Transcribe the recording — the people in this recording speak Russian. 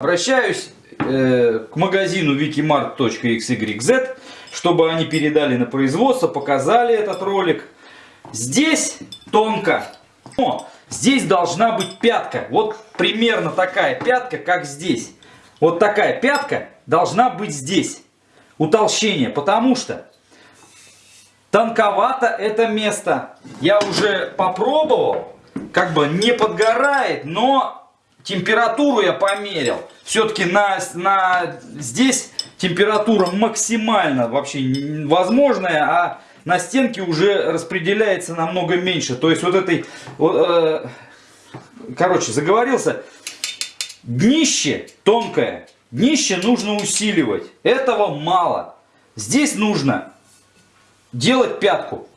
Обращаюсь э, к магазину wikimart.xyz, чтобы они передали на производство, показали этот ролик. Здесь тонко, но здесь должна быть пятка. Вот примерно такая пятка, как здесь. Вот такая пятка должна быть здесь. Утолщение, потому что тонковато это место. Я уже попробовал, как бы не подгорает, но температуру я померил. Все-таки на, на, здесь температура максимально вообще возможная, а на стенке уже распределяется намного меньше. То есть вот этой, э, короче, заговорился, днище тонкое, днище нужно усиливать. Этого мало. Здесь нужно делать пятку.